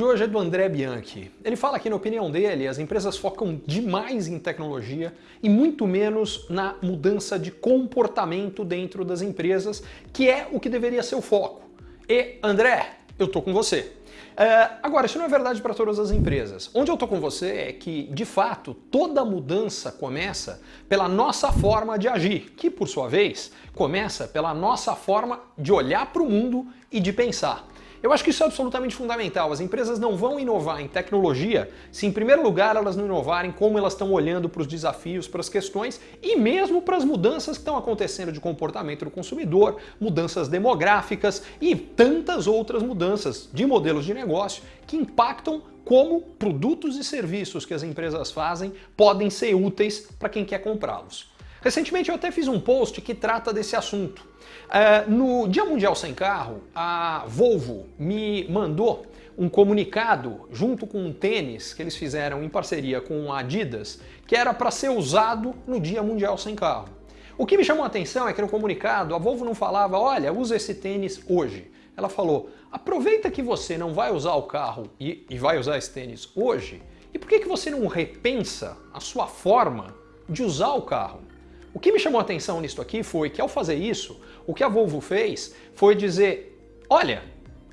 de hoje é do André Bianchi. Ele fala que, na opinião dele, as empresas focam demais em tecnologia e muito menos na mudança de comportamento dentro das empresas, que é o que deveria ser o foco. E, André, eu tô com você. Uh, agora, isso não é verdade para todas as empresas. Onde eu tô com você é que, de fato, toda mudança começa pela nossa forma de agir, que, por sua vez, começa pela nossa forma de olhar para o mundo e de pensar. Eu acho que isso é absolutamente fundamental. As empresas não vão inovar em tecnologia se, em primeiro lugar, elas não inovarem como elas estão olhando para os desafios, para as questões e mesmo para as mudanças que estão acontecendo de comportamento do consumidor, mudanças demográficas e tantas outras mudanças de modelos de negócio que impactam como produtos e serviços que as empresas fazem podem ser úteis para quem quer comprá-los. Recentemente eu até fiz um post que trata desse assunto. Uh, no Dia Mundial Sem Carro, a Volvo me mandou um comunicado junto com um tênis que eles fizeram em parceria com a Adidas, que era para ser usado no Dia Mundial Sem Carro. O que me chamou a atenção é que no comunicado a Volvo não falava, olha, usa esse tênis hoje. Ela falou, aproveita que você não vai usar o carro e, e vai usar esse tênis hoje, e por que, que você não repensa a sua forma de usar o carro? O que me chamou a atenção nisso aqui foi que ao fazer isso, o que a Volvo fez foi dizer, olha,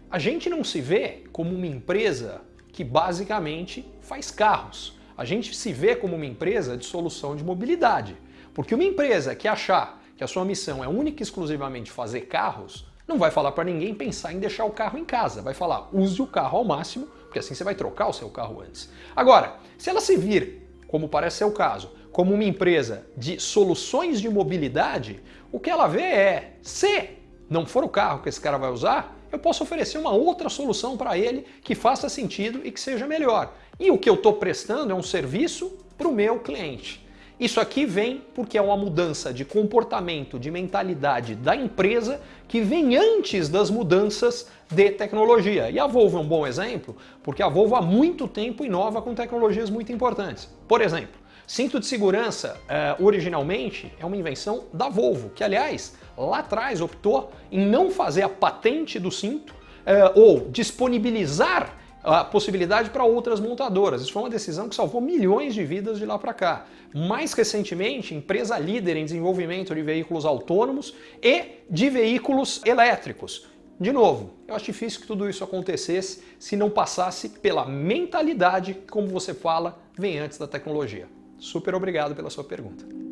a gente não se vê como uma empresa que basicamente faz carros. A gente se vê como uma empresa de solução de mobilidade. Porque uma empresa que achar que a sua missão é única e exclusivamente fazer carros, não vai falar para ninguém pensar em deixar o carro em casa. Vai falar, use o carro ao máximo, porque assim você vai trocar o seu carro antes. Agora, se ela se vir, como parece ser o caso, como uma empresa de soluções de mobilidade, o que ela vê é, se não for o carro que esse cara vai usar, eu posso oferecer uma outra solução para ele que faça sentido e que seja melhor. E o que eu estou prestando é um serviço para o meu cliente. Isso aqui vem porque é uma mudança de comportamento, de mentalidade da empresa que vem antes das mudanças de tecnologia. E a Volvo é um bom exemplo, porque a Volvo há muito tempo inova com tecnologias muito importantes. Por exemplo, Cinto de segurança, uh, originalmente, é uma invenção da Volvo, que aliás, lá atrás optou em não fazer a patente do cinto uh, ou disponibilizar a possibilidade para outras montadoras. Isso foi uma decisão que salvou milhões de vidas de lá para cá. Mais recentemente, empresa líder em desenvolvimento de veículos autônomos e de veículos elétricos. De novo, eu acho difícil que tudo isso acontecesse se não passasse pela mentalidade como você fala, vem antes da tecnologia. Super obrigado pela sua pergunta.